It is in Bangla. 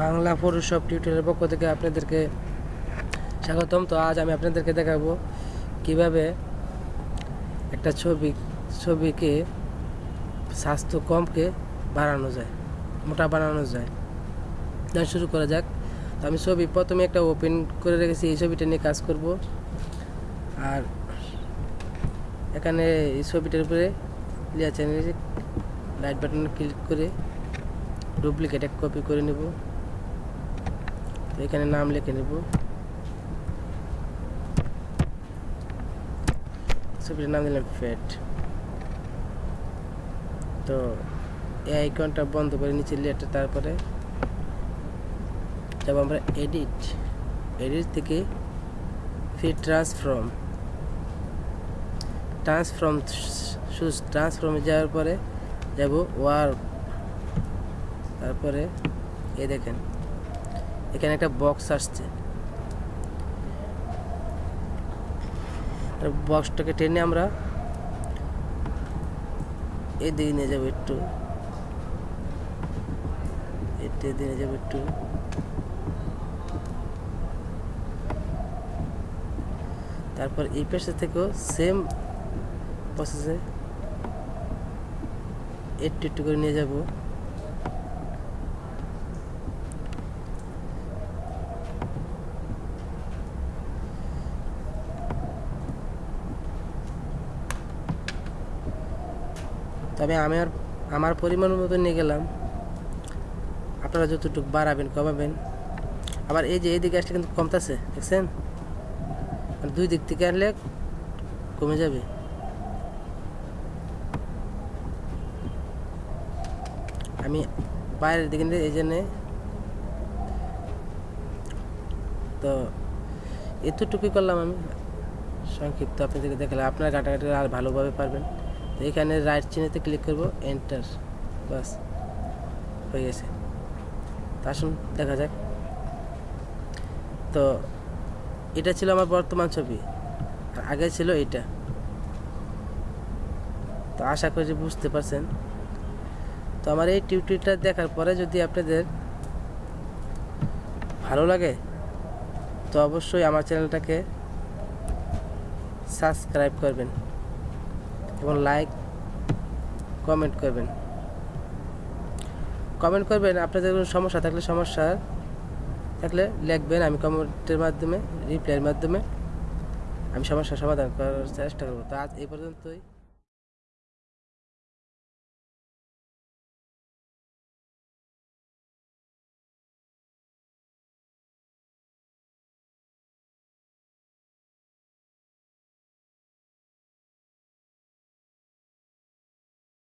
বাংলা ফটোশপ টিউটোরিয়ালের পক্ষ থেকে আপনাদেরকে স্বাগতম। তো আজ আমি আপনাদেরকে দেখাবো কীভাবে একটা ছবি, ছবিকে স্বাস্থ্য কমকে বাড়ানো যায়, মোটা বানানো যায়। তাই শুরু করা যাক। তো আমি ছবি প্রথমে একটা ওপেন করে রেখেছি, এই ছবিটা নিয়ে কাজ করব। আর এখানে এই ছবিটার উপরে লেয়ার চ্যানেলে লাইট বাটনে ক্লিক করে ডুপ্লিকেট এক কপি করে নেব। এখানে নাম লিখে নেব। ছবিটার নাম দিলাম ফ্যাট তো এই আইকনটা বন্ধ করে নিচে লেয়ারটা তারপরে যাব আমরা এডিট এডিট থেকে ফির ট্রান্সফর্ম ট্রান্সফর্ম শুধু ট্রান্সফর্মে যাওয়ার পরে যাব ওয়ার্ক তারপরে এ দেখেন। এখানে একটা বক্স আসছে। বক্সটাকে টেনে আমরা এদিকে নিয়ে যাব একটু। এদিকে নিয়ে যাব একটু। তারপর এই পাশে থেকেও সেম প্রসেসে একটু একটু করে নিয়ে যাব। তবে আমি আর আমার পরিমাণ মতো নিয়ে গেলাম। আপনারা যতটুকু বাড়াবেন, কমাবেন। আবার এই যে, এই দিকে আসলে কিন্তু কমতেছে, দেখছেন? মানে দুই দিক থেকে আনলে কমে যাবে। আমি বাইরের দিকে এই জন্যে তো এতটুকুই করলাম আমি। সংক্ষিপ্ত আপনাদেরকে দেখালাম। আপনার ঘাটাঘাটি আর ভালোভাবে পারবেন। তো এখানে রাইট চিহ্নতে ক্লিক করব এন্টার বাস, হয়ে গেছে। তা আসুন, দেখা যাক। তো এটা ছিল আমার বর্তমান ছবি, আর আগে ছিল এটা। তো আশা করি বুঝতে পারছেন। তো আমার এই টিউটোরিয়ালটা দেখার পরে যদি আপনাদের ভালো লাগে, তো অবশ্যই আমার চ্যানেলটাকে সাবস্ক্রাইব করবেন। এবং লাইক, কমেন্ট করবেন। কমেন্ট করবেন আপনাদের কোনো সমস্যা থাকলে সমস্যা, থাকলে লিখবেন, আমি কমেন্টের মাধ্যমে, রিপ্লাইয়ের মাধ্যমে, আমি সমস্যার সমাধান করার চেষ্টা করব। তো আজ এই পর্যন্তই।